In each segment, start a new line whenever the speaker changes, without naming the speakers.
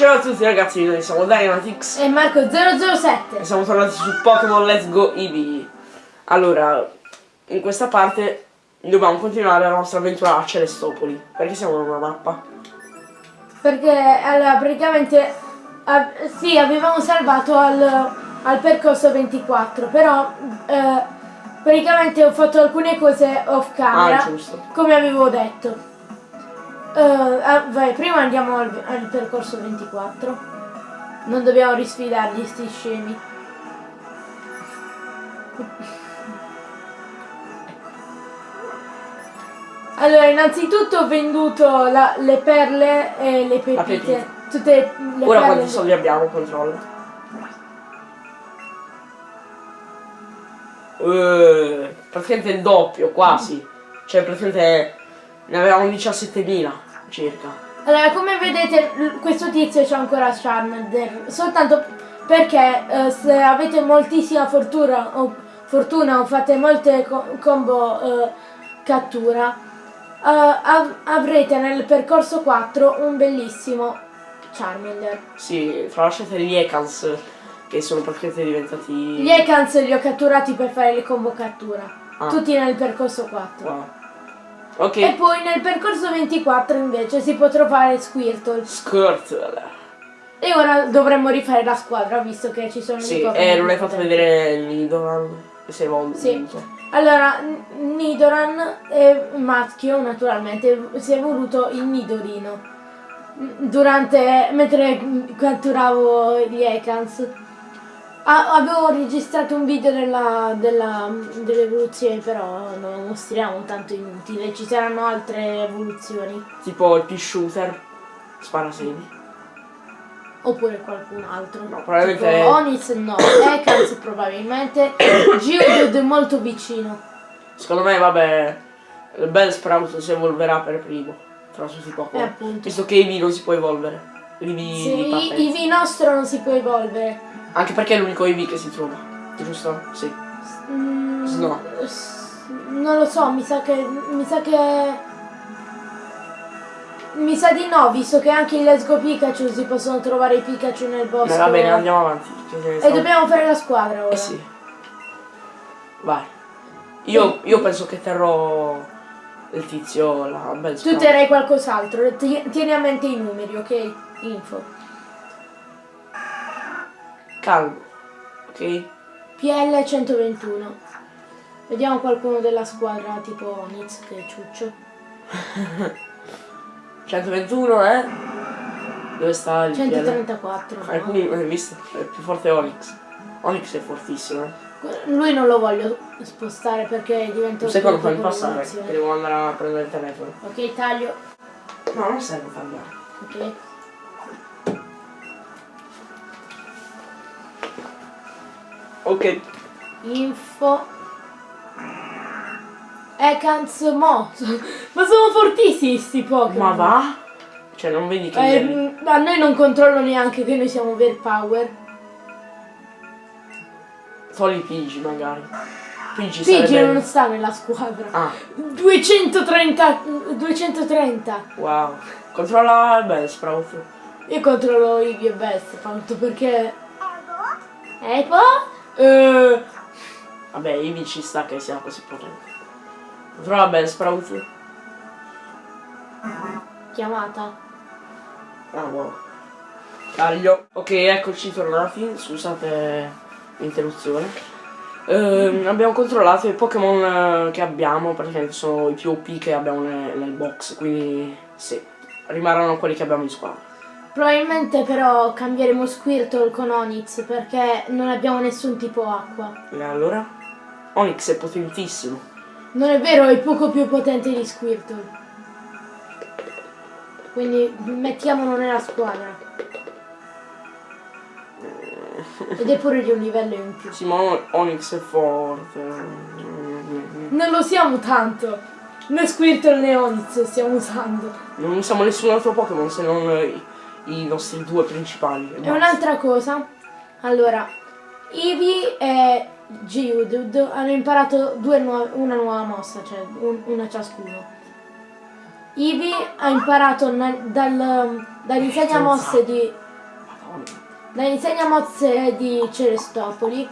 Ciao a tutti ragazzi, noi siamo Dynamitix
E Marco007
e siamo tornati su Pokémon Let's Go Eevee. Allora, in questa parte dobbiamo continuare la nostra avventura a Celestopoli, perché siamo in una mappa.
Perché allora praticamente ah, sì avevamo salvato al, al percorso 24 Però eh, praticamente ho fatto alcune cose off camera
Ah, giusto.
Come avevo detto Ah, vai, prima andiamo al, al percorso 24 Non dobbiamo risfidargli sti scemi Allora, innanzitutto ho venduto la- le perle e le pepite.
pepite.
Tutte le
Ora
perle.
quanti soldi abbiamo? Controllo. Eh, praticamente il doppio, quasi. Cioè praticamente ne avevamo 17.000 circa.
Allora, come vedete, questo tizio c'ha ancora Charmander. Soltanto perché eh, se avete moltissima fortuna o, fortuna o fate molte co- combo eh, cattura, eh, av- avrete nel percorso 4 un bellissimo Charmander.
Sì, tralasciate gli Ekans che sono praticamente diventati...
Gli Ekans li ho catturati per fare le combo cattura.
Ah.
Tutti nel percorso 4.
Wow. Ok.
E poi nel percorso 24 invece si può trovare Squirtle.
Squirtle.
E ora dovremmo rifare la squadra visto che ci sono
Sì,
i Pokémon
e non hai fatto vedere il Nidoran sei evoluto.
Sì. Allora, Nidoran è maschio naturalmente, si è evoluto in Nidorino. Durante, mentre catturavo gli Ekans. Ah, avevo registrato un video della, della, delle evoluzioni, però non mostriamo tanto inutile, ci saranno altre evoluzioni.
Tipo il P-Shooter. Spara semi.
Oppure qualcun altro.
No, probabilmente-
Tipo Onix no, Ekans probabilmente. Geodude è molto vicino.
Secondo me, vabbè, il bel Sprout si evolverà per primo. Tra tutti i
Eh, appunto.
Visto che Eevee non si può evolvere. Di
Sì,
partenza.
Eevee nostro non si può evolvere.
Anche perché è l'unico Eevee che si trova. Giusto? Sì.
Mm,
No.
Non lo so, mi sa che. Mi sa che. Mi sa di no, visto che anche in Let's Go Pikachu si possono trovare i Pikachu nel bosco.
Va bene, andiamo avanti.
E dobbiamo fare la squadra ora.
Eh sì. Vai. Io, io penso che terrò il tizio la bel
Tu terrai qualcos'altro, ti- tieni a mente i numeri, ok? Info.
Calmo. Ok?
PL 121. Vediamo qualcuno della squadra tipo Onix che è ciuccio.
121, eh? Dove sta il PL?
134. no?
Alcuni, hai visto? È più forte Onyx. Onyx è fortissimo, eh.
Lui non lo voglio spostare perché diventa
Un secondo, fammi passare, devo andare a prendere il telefono.
Ok, taglio.
No, non serve cambiare.
Ok.
Ok.
Info. Ekans Mo. Ma sono fortissimi sti Pokémon.
Ma va? Cioè, non vedi che...
Eh,
ieri-
mm, a noi non controllo neanche che noi siamo overpower.
Togli Pidgey, magari. Pidgey
Pidgey
sarebbe...
non sta nella squadra.
Ah,
230. 230.
wow. Controlla beh, Sprout.
Io controllo Eevee e Best, tanto perché... Epo? Eh,
Vabbè, Eevee ci sta che sia così potente. Controlla beh, Sprout.
chiamata.
Ah, wow. Taglio. Ok, eccoci tornati. Scusate l'interruzione. Ehm, abbiamo controllato i Pokémon eh, che abbiamo, praticamente sono i più OP che abbiamo nel, nel box, quindi sì, rimarranno quelli che abbiamo in squadra.
Probabilmente però cambieremo Squirtle con Onix perché non abbiamo nessun tipo acqua.
E allora? Onyx è potentissimo.
Non è vero, è poco più potente di Squirtle. Quindi mettiamolo nella squadra. Ed è pure di un livello in più.
Sì, ma Onyx è forte.
Non lo siamo tanto. Né Squirtle né Onix stiamo usando.
Non usiamo nessun altro Pokémon se non i, nostri due principali. e
E un'altra cosa. Allora, Eevee e Geodude hanno imparato due nuove- una nuova mossa, cioè un- una ciascuno. Eevee ha imparato dal, dall'insegnamosse di Da insegna mozze di Celestopoli.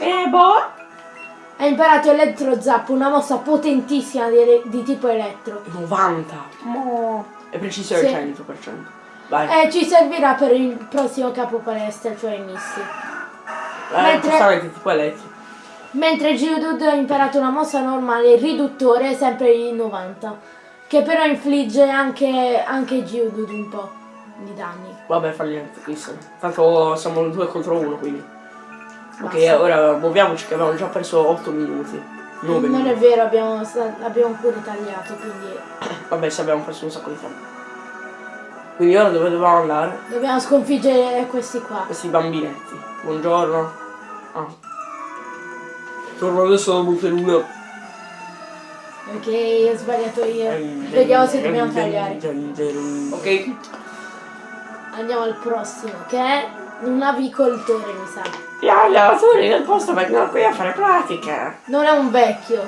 Eh, boh.
Ha imparato Elettro Zap, una mossa potentissima di, di tipo elettro.
90. Mo. E precisione
Sì.
100%. Vai.
E ci servirà per il prossimo capo palestra, cioè Missi.
Eh,
mentre-
giustamente tipo elettro.
Mentre Geodude ha imparato una mossa normale riduttore, sempre in 90. Che però infligge anche, anche Geodude un po' di danni.
Vabbè, fa niente, chissà. Tanto siamo due contro uno, quindi. Ok,
Basta.
ora muoviamoci che abbiamo già perso 8 minuti. 9
Non è
minuti.
vero, abbiamo, abbiamo pure tagliato, quindi
Vabbè, se abbiamo perso un sacco di tempo. Quindi ora dove dobbiamo andare?
dobbiamo sconfiggere questi qua.
Questi bambinetti. Buongiorno. Ah. Torno adesso da Monteluna.
Ok, ho sbagliato io. Vediamo se dobbiamo tagliare.
Ok,
Andiamo al prossimo, che è un avicoltore, mi sa.
gli allenatori del posto vengono qui a fare pratica.
Non è un vecchio,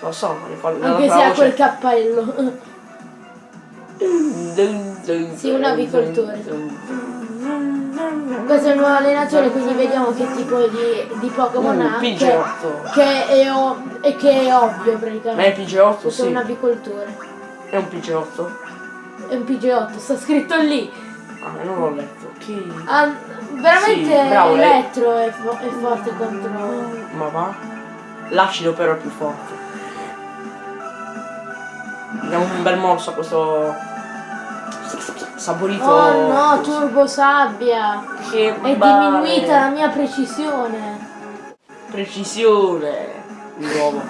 Lo so, ma le fa
anche se ha quel cappello.
Sì,
un avicoltore. Questo è il nuovo allenatore, quindi vediamo che tipo di, di Pokémon
Un
ha. Che,
Pidgeotto.
che è, o- e che è ovvio
Ma è
praticamente.
Pidgeotto,
Questo è
sì.
un avicoltore.
È un Pidgeotto?
È un Pidgeotto, sta scritto lì.
Ah, non l'ho letto. Che...
Ah, veramente
Sì, bravo, lei-
Elettro è, fo- è forte contro.
Ma va? L'acido però è più forte. Diamo un bel morso a questo saporito.
Oh no, turbo sabbia!
Che
È
male.
diminuita la mia precisione.
Precisione. Di nuovo.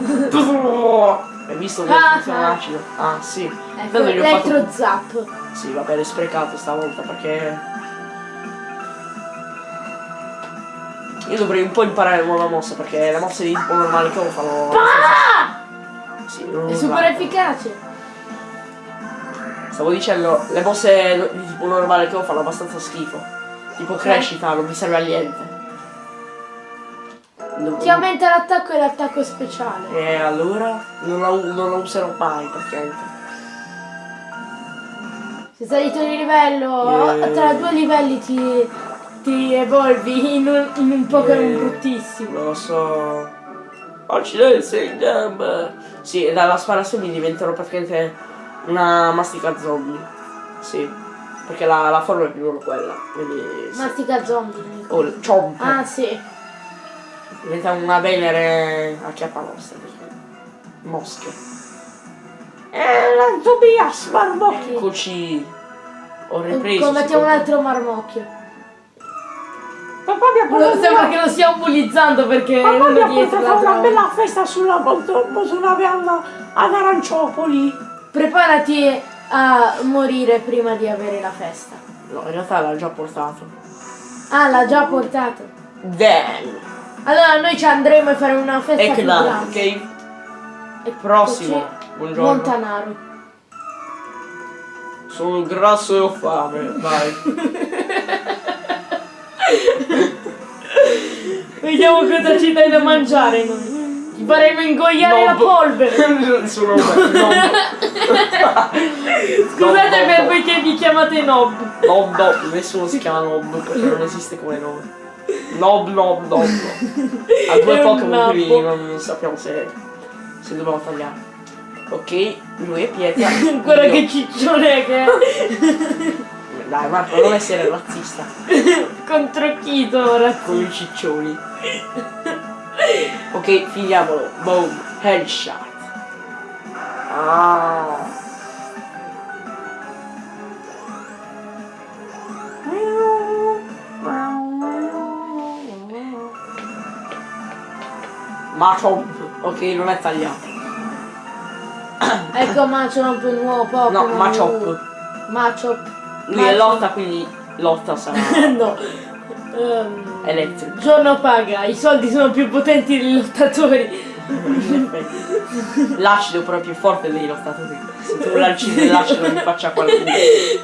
Hai visto che
Ah,
funziona
ah.
l'acido? Ah sì.
Ecco,
Tanto gli ho fatto-
Zap.
Sì, vabbè, l'hai sprecato stavolta perché. Io dovrei un po' imparare la nuova mossa perché le mosse di tipo normale che ho fanno. Sì, non
È super efficace.
Stavo dicendo, le mosse di tipo normale che ho fanno abbastanza schifo. Tipo crescita, non mi serve a niente. Non-
Ti aumenta l'attacco e l'attacco speciale.
E allora non la, non la userò mai praticamente.
Sei salito di livello.
Yeah.
Tra due livelli ti, ti evolvi in un, in un Pokémon
Yeah.
bruttissimo.
Non lo so. Accidenti, in gamba. Sì, e dalla spara semi diventerò praticamente una mastica zombie. Sì. Perché la, la forma è più o meno quella. Quindi. Sì.
Mastica zombie.
Oh, chomp.
Ah sì.
Diventa una venere a chiappa nostra. Mosche. Eh, la Tobias Marmocchio. Eccoci. Ho ripreso.
Combattiamo un altro marmocchio.
Papà mi ha
Lo-
portato
Sembra
una-
che lo stiamo bullizzando perché
Papà
uno
mi ha portato una bella festa sulla moto- motonave alla- ad Aranciopoli.
Preparati a morire prima di avere la festa.
No, in realtà l'ha già portato.
Ah, l'ha già portato.
Damn.
Allora noi ci andremo a fare una festa
E
più grande.
ok?
E
Prossimo. Buongiorno.
Montanaro.
Sono grasso e ho fame. Vai.
Vediamo cosa ci dai da mangiare noi. Ti faremo ingoiare la
Nob.
polvere.
Sono no.
Scusate per che vi chiamate Nob.
Nob Nob, nessuno si chiama Nob perché non esiste come nome. Nob Nob Nob. Ha due
un
Pokémon quindi non sappiamo se, se dobbiamo tagliare. Ok, lui è pietra.
Guarda che ciccione che è.
Dai Marco, non essere razzista
Contro chi ora?
con i ciccioni. Ok, finiamolo. Boom, headshot. Ah. Machop. Ok, non è tagliato.
Ecco Machop, un nuovo Pokémon.
No, Machop.
Machop.
Lui è lotta, quindi lotta sarà
no. Ehm,
elettrico.
giorno paga, i soldi sono più potenti dei lottatori.
In. L'acido però è più forte dei lottatori. Se tu lanci dell'acido mi faccia qualcuno.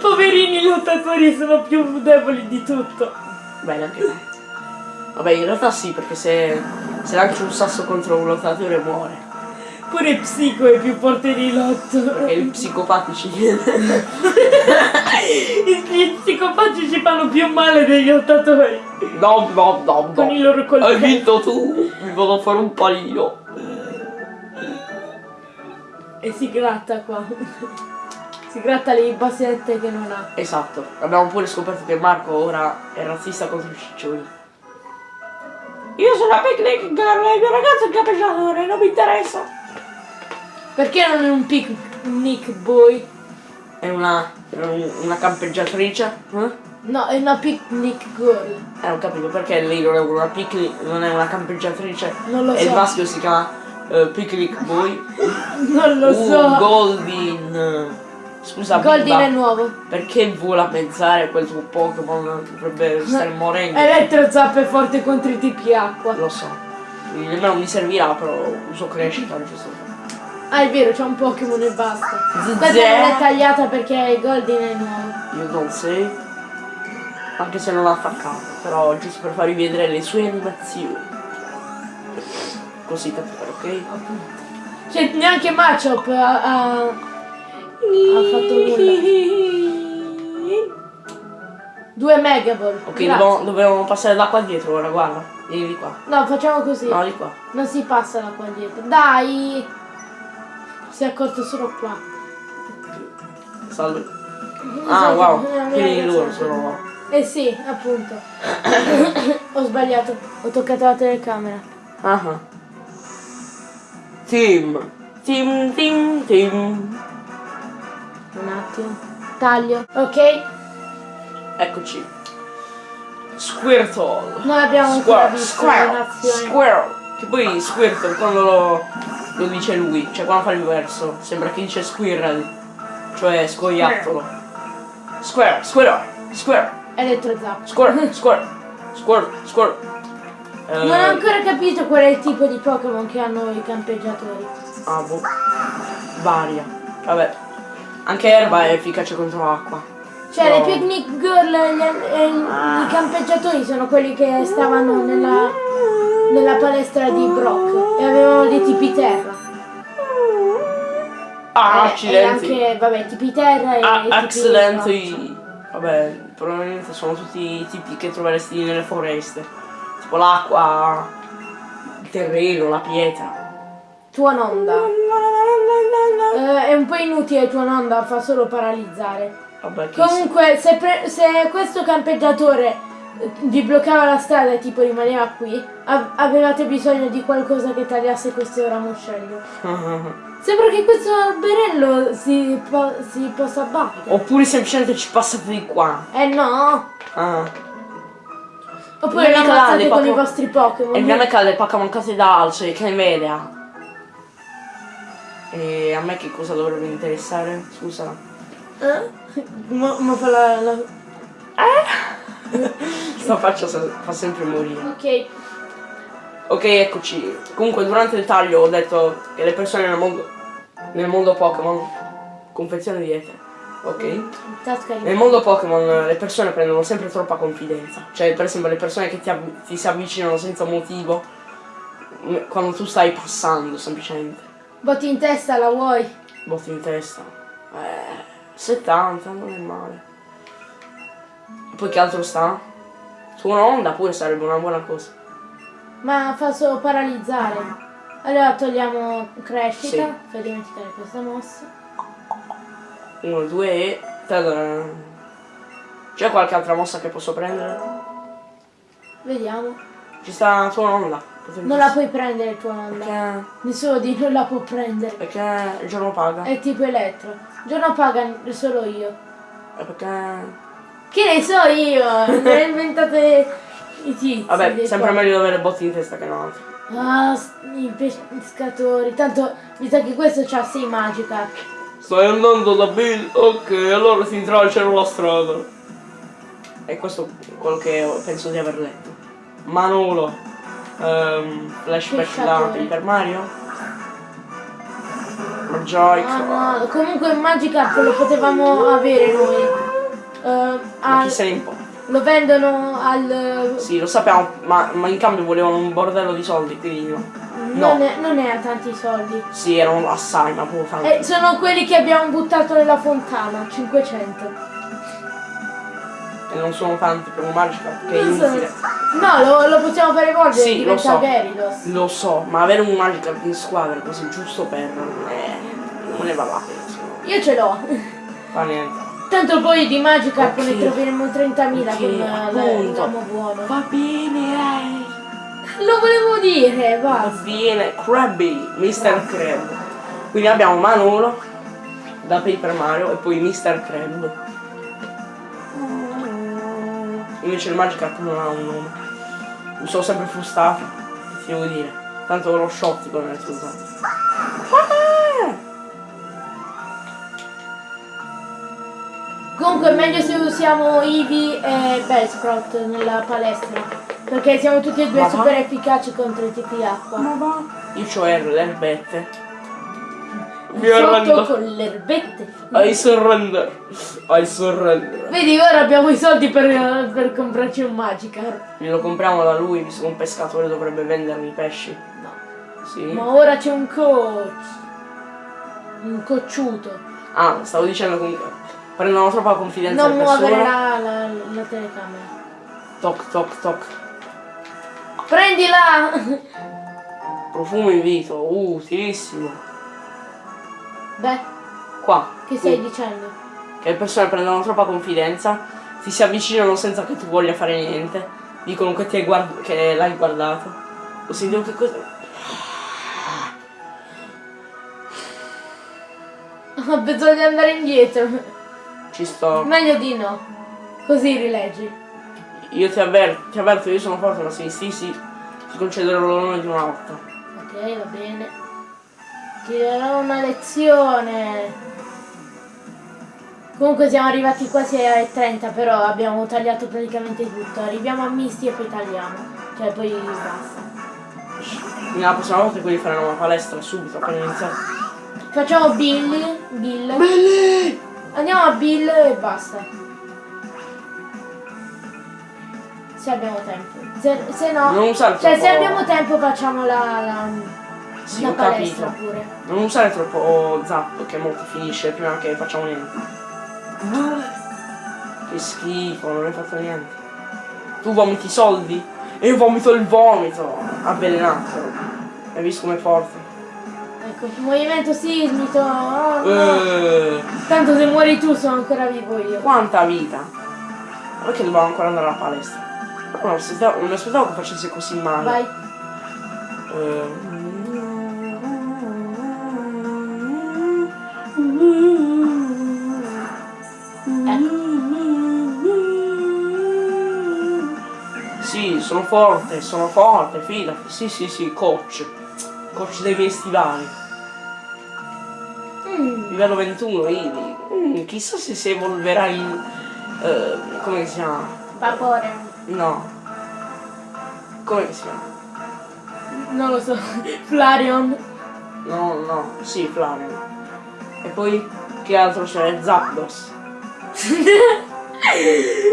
Poverini lottatori sono più deboli di tutto.
Bene anche te. Vabbè, in realtà sì, perché se, se lanci un sasso contro un lottatore muore.
Pure Psico è più forte di Lotto.
Perché i psicopatici.
Gli psicopatici fanno più male degli lottatori.
No, no, no,
Con
no.
i loro
Hai
coltelli.
vinto tu, mi vado a fare un panino.
E si gratta qua. si gratta le bassette che non ha.
Esatto, abbiamo pure scoperto che Marco ora è razzista contro i ciccioni. Io sono la picnic girl e il mio ragazzo è il capeggiatore, non mi interessa.
Perché non è un picnic boy?
È una, una campeggiatrice? Eh?
No, è una picnic girl.
Eh, ho capito perché lei non è una picnic, non è una campeggiatrice.
Non lo
e il
so.
maschio si chiama eh, Picnic Boy.
Non lo
Un
so.
Goldin. Scusa,
Goldin è nuovo.
perché vola pensare quel tuo Pokémon dovrebbe stare morendo?
Elettro zappa è forte contro i tipi acqua.
Lo so. Nemmeno mi servirà, però uso crescita giusto.
Ah, è vero, c'è un Pokémon e basta. Questa non è tagliata perché Goldin è nuovo.
Io non sei. Anche se non l'ha attaccato, però giusto per farvi vedere le sue animazioni. Così capire, ok?
Cioè, neanche Machop ha, ha, ha fatto nulla. Due Megaball.
Ok, dobbiamo, dobbiamo passare da qua dietro ora, guarda. Vieni di qua.
No, facciamo così.
No, di qua.
Non si passa da qua dietro. Dai! Si è accorto solo qua.
Salve. Ah, wow. Quindi loro
sì.
sono.
Eh sì, appunto. Ho sbagliato. Ho toccato la telecamera.
Ah ah. Team. Team, team, team.
Un attimo. Taglio. Ok.
Eccoci. Squirtle.
Noi abbiamo ancora
Squirtle.
visto
Squirtle. Squirtle. Che poi Squirtle quando lo, lo dice lui, cioè quando fa il verso, sembra che dice squirrel. Cioè scoiattolo. Squirrel, squirrel, squirrel,
Elettrozappo.
squirrel, squirrel, squirrel, squirrel. Eh,
Non ho ancora capito qual è il tipo di Pokémon che hanno i campeggiatori.
Ah, boh. Varia. Vabbè. Anche Erba è efficace contro l'acqua.
Cioè,
No.
le picnic girl gli- e i campeggiatori sono quelli che stavano nella, nella palestra di Brock e avevano dei tipi terra.
Ah,
E-
accidenti.
E anche, vabbè, tipi terra e
Ah, accidenti. Vabbè, probabilmente sono tutti i tipi che troveresti nelle foreste. Tipo l'acqua, il terreno, la pietra.
Tua nonda. Eh, è un po' inutile tua nonda, fa solo paralizzare.
Vabbè.
Comunque, se, se questo campeggiatore eh, vi bloccava la strada e tipo rimaneva qui, av- avevate bisogno di qualcosa che tagliasse questo ramoscello. Sembra che questo alberello si, po- si possa abbattere.
Oppure semplicemente ci passate di qua.
Eh no!
Ah.
Oppure
canale
ammazzate con i vostri Pokémon.
E mi cade Pokémon case da alzo e che vede. E a me che cosa dovrebbe interessare? Scusa.
Eh? Ma, ma fa la, la-
Sta faccia fa sempre morire.
Ok.
Ok, eccoci. Comunque durante il taglio ho detto che le persone nel mondo nel mondo Pokémon confezione di etere. Ok? Nel mondo Pokémon le persone prendono sempre troppa confidenza. Cioè, per esempio, le persone che ti, ti si avvicinano senza motivo m- quando tu stai passando semplicemente.
Botti in testa, la vuoi?
Botti in testa. Eh, 70, non è male. Poi che altro sta? Su un'onda pure sarebbe una buona cosa.
Ma fa solo paralizzare. Allora togliamo crescita.
Sì.
Fai dimenticare questa mossa.
1, 2 e... C'è qualche altra mossa che posso prendere?
Vediamo.
Ci sta su un'onda. Potrebbe-
Non la puoi prendere tua onda.
Perché...
Nessuno di noi la può prendere.
Perché il giorno paga.
È tipo elettro. Giorno paga solo io.
E perché...
Che ne so io? Ne ho inventate i tizi.
Vabbè, sempre
qua.
meglio avere botti in testa che non altro.
Ah, i pescatori. Tanto mi sa che questo c'ha 6 magica.
Stai andando da Bill? Ok, allora si intralciano la strada. E questo è quello che penso di aver letto. Manolo. Ehm, flashback da. Paper Mario. Joy.
Ah no, comunque il Magikarp lo potevamo avere noi.
Ma
al-
chi se ne importa?
lo vendono al...
Sì, lo sappiamo, ma, ma in cambio volevano un bordello di soldi, quindi no. No.
Non, è, non è a tanti soldi.
Sì, erano assai, ma proprio tanti.
Eh, sono quelli che abbiamo buttato nella fontana, 500.
E non sono tanti per un Magikarp che è
Non so-
inutile.
No, lo, lo possiamo fare evolvere,
Sì, lo so.
Gyarados.
Lo so, ma avere un Magikarp in squadra così giusto per... Eh, non ne va la pena.
Io ce l'ho.
Fa niente.
Tanto poi di Magikarp
Ok.
ne troveremo 30.000
Ok,
con eh, l'amo buono.
Va bene, dai.
Lo volevo dire,
Va
basta.
bene, Krabby, Mr. Crab. Quindi abbiamo Manolo da Paper Mario e poi Mr. Crab. Invece il Magikarp non ha un nome. Mi sono sempre ti devo dire. Tanto lo shottico non è
Comunque è meglio se usiamo Eevee e Bellsprout nella palestra. Perché siamo tutti e due
Ma va?
super efficaci contro i tipi acqua.
va? Io c'ho R, le erbette. Mi
Sotto
arrendo.
con le erbette.
I surrender. I surrender.
Vedi, ora abbiamo i soldi per, per comprarci un Magikarp.
Glielo compriamo da lui, visto che un pescatore dovrebbe vendermi i pesci.
No.
Sì.
Ma ora c'è un coach. Un cocciuto.
Ah, stavo dicendo comunque. Prendono troppa confidenza
Non muovere la, la, la telecamera.
Toc toc toc.
Prendila!
Profumo in vito. Uh, utilissimo.
Beh,
Qua.
che stai
Uh,
dicendo?
che le persone prendono troppa confidenza. Ti si avvicinano senza che tu voglia fare niente. Dicono che, ti hai guard- che l'hai guardato. Ho sentito che cosa.
Ho bisogno di andare indietro.
Ci sto.
Meglio di no. Così rileggi.
Io ti avverto, ti avverto, io sono forte, ma se insisti ti concederò l'onore di una lotta.
Ok, va bene. Ti darò una lezione. Comunque siamo arrivati quasi ai 30, però abbiamo tagliato praticamente tutto. Arriviamo a misti e poi tagliamo. Cioè poi basta.
Quindi la prossima volta quelli faranno una palestra subito appena iniziato.
Facciamo Billy. Bill.
Belli!
Andiamo a Bill e basta. Se abbiamo tempo. Se, se no.
Non usare
Cioè se abbiamo tempo facciamo la, la,
Sì,
la
ho
palestra
capito.
pure.
Non usare troppo zap che molto finisce prima che facciamo niente. Che schifo, non hai fatto niente. Tu vomiti i soldi e io vomito il vomito. Avvelenato. Hai visto com'è forte?
Ecco, movimento sismico. oh, no.
Eh,
Tanto se muori tu sono ancora vivo io.
quanta vita. Ma Perché dobbiamo ancora andare alla palestra? No, non mi aspettavo, non mi aspettavo che facesse così male.
Vai.
Sì, sono forte, sono forte, fidati. Sì, sì, sì, coach. Coach dei miei stivali. Livello 21, Ivi. Mm, chissà se si evolverà in... eh, come si chiama?
vapore.
No. Come si chiama?
Non lo so. Flareon.
No, no, sì, Flavian. E poi che altro c'è? Zapdos.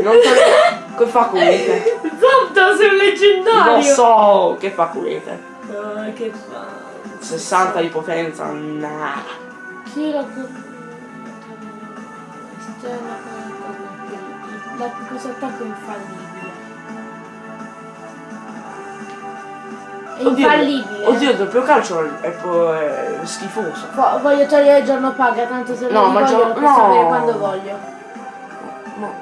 Non so che fa Quete.
Zapdos è un leggendario.
Lo so che fa Quete.
Oh, che fa?
60 di potenza, nah.
Chi lo Esterna La cosa attacco infallibile. È infallibile.
Oddio, il doppio calcio è, po- è schifoso.
Vo- voglio togliere il giorno paga, tanto se
No, ma
voglio
giorno-
lo posso
no.
avere quando voglio.
No.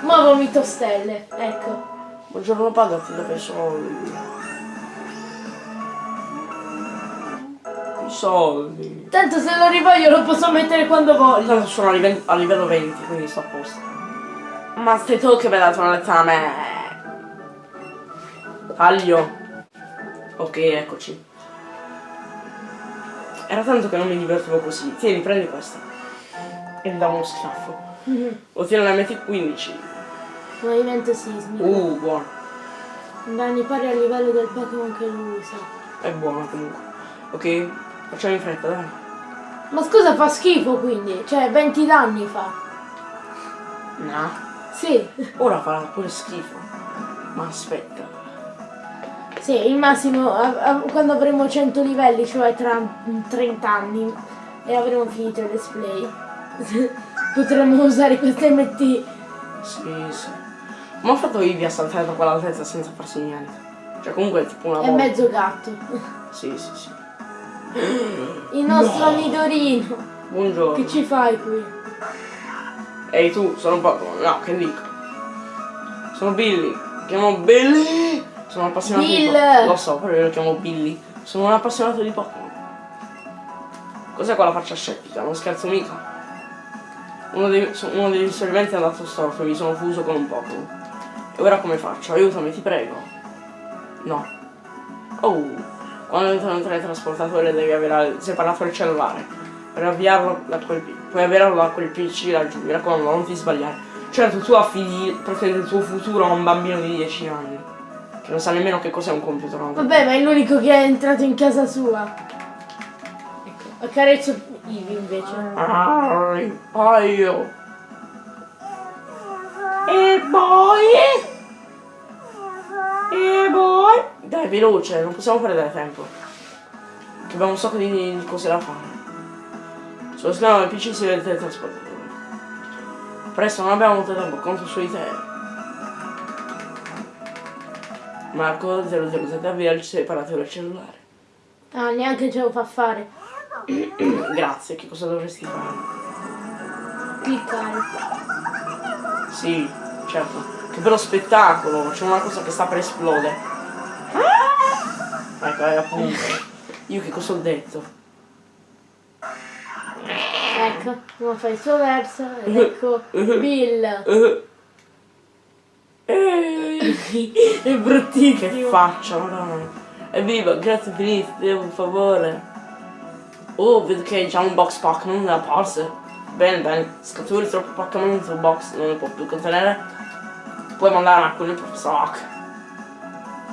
Ma vomito stelle, ecco.
Buongiorno pagati dove soldi. I soldi.
Tanto se lo rivoglio lo posso mettere quando voglio.
Tanto sono a livello, a livello 20, quindi sto a posto. Ma sei tu che mi hai dato una lettera a me. Taglio. Ok, eccoci. Era tanto che non mi divertivo così. Tieni, prendi questa. E mi dà uno schiaffo. Ottieni la MT15.
Movimento sismico.
Uh, buono.
Danni pari al livello del Pokémon che lo usa.
È buono comunque. Ok, facciamo in fretta, dai.
Ma scusa, fa schifo quindi? Cioè, 20 danni fa.
No.
Sì.
Ora farà pure schifo. Ma aspetta.
Sì, il massimo a- a- quando avremo 100 livelli, cioè tra 30 anni, e avremo finito il let's play. Potremmo usare queste MT.
Sì, sì. Ma ho fatto Ivi a saltare da quell'altezza senza farsi niente. Cioè comunque è tipo una
È
volta.
mezzo gatto.
Sì, sì, sì.
Il nostro Nidorino.
Buongiorno.
Che ci fai qui?
Ehi tu, sono un Pokémon. No, che dico? Sono Billy. Mi chiamo Billy. Sono appassionato di
Bill.
Pokémon. Lo so, però io lo chiamo Billy. Sono un appassionato di Pokémon. Cos'è quella faccia scettica? Non scherzo mica. Uno dei, uno degli esperimenti è andato storto e mi sono fuso con un Pokémon. E ora come faccio? Aiutami, ti prego. No. Oh, quando entro nel teletrasportatore devi avere separato il cellulare. Per avviarlo da quel pi- puoi avviarlo da quel PC laggiù, mi raccomando, non ti sbagliare. Certo, tu affidi praticamente il tuo futuro a un bambino di 10 anni. Che non sa nemmeno che cos'è un computer. no?
Vabbè, ma è l'unico che è entrato in casa sua. Ecco, accarezzo Ivi invece.
Ah, paio. E poi... E poi... Dai, veloce, non possiamo perdere tempo. Che abbiamo un sacco di, cose da fare. Sullo schermo del PC si vede il teletrasportatore. Presto, non abbiamo molto tempo, conto su di te. Marco 007 avvia il separatore cellulare.
Ah, neanche ce lo fa fare.
Grazie, che cosa dovresti fare?
Cliccare.
Sì, certo. Che bello spettacolo, c'è una cosa che sta per esplodere. È appunto. Io che cosa ho detto?
Ecco, come fa il suo verso. Ed ecco Bill.
Eh. Ehi,
È
che
bruttissimo.
faccia, madonna. Evviva, grazie infinite, devo un favore. Oh, vedo che c'è un box Pokémon nella pause. Bene, bene, scaturi troppo Pokémon tuo box, non ne può più contenere. Puoi mandare alcuni professor Oak.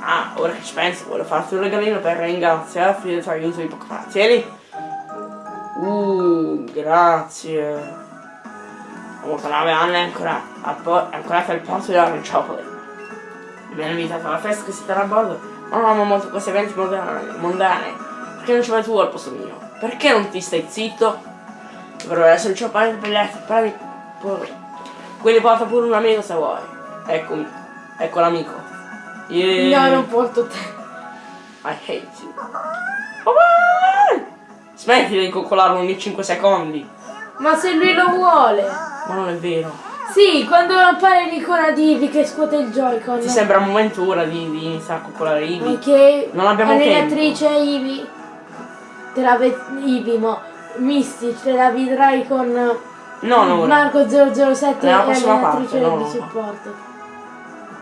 Ah, ora che ci penso, voglio farti un regalino per ringraziarti del tuo aiuto di Pokémon. Tieni. Uh, grazie. La moto nave Anna è ancora, ancora al porto Orange Chocolate. Mi hanno invitato alla festa che si terrà a bordo, ma non amo molto questi eventi mondani, mondani. Perché non ci vai tu al posto mio? Perché non ti stai zitto? Dovrebbe essere il per gli altri, prendi pure. Quindi porta pure un amico se vuoi. Eccomi, ecco l'amico. Yeah.
No, non porto te.
I hate you. Oh, Smetti di coccolarlo ogni 5 secondi.
Ma se lui lo vuole.
Ma non è vero.
Sì, quando appare l'icona di Ivi che scuote il Joy-Con.
Ti sembra un momento ora di, di iniziare a coccolare Ivi?
Ok.
Non abbiamo
Allenatrice Ivi. Te la Ivi, mo. Misty, te la vedrai con
No, no, no.
Marco 007
Nella
e
prossima
allenatrice
parte, no,
di
no.
supporto.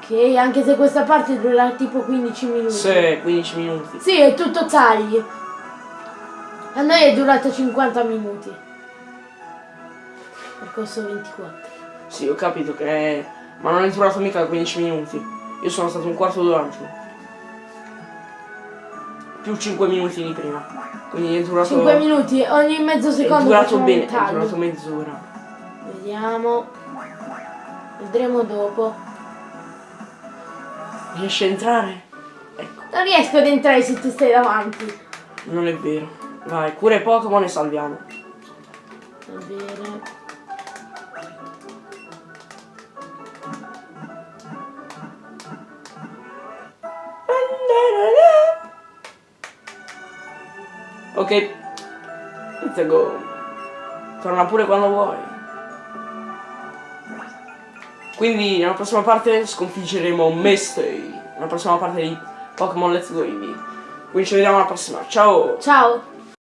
Ok, anche se questa parte durerà tipo 15 minuti.
Sì, 15 minuti.
Sì, è tutto tagli. A noi è durata 50 minuti. Percorso 24.
Sì, ho capito che... Ma non è durato mica 15 minuti. Io sono stato un quarto d'ora. Più 5 minuti di prima. Quindi è durato...
5 minuti, ogni mezzo
È
secondo
durato
facciamo
bene, è durato mezz'ora.
Vediamo. Vedremo dopo.
Riesci a entrare? Ecco,
Non riesco ad entrare se tu stai davanti.
non è vero. Vai, cura i Pokémon e salviamo.
Va bene.
Ok. Let's go. Torna pure quando vuoi. Quindi nella prossima parte sconfiggeremo Mestei. Nella prossima parte di Pokémon Let's Go Eevee. Quindi ci vediamo alla prossima. Ciao!
Ciao.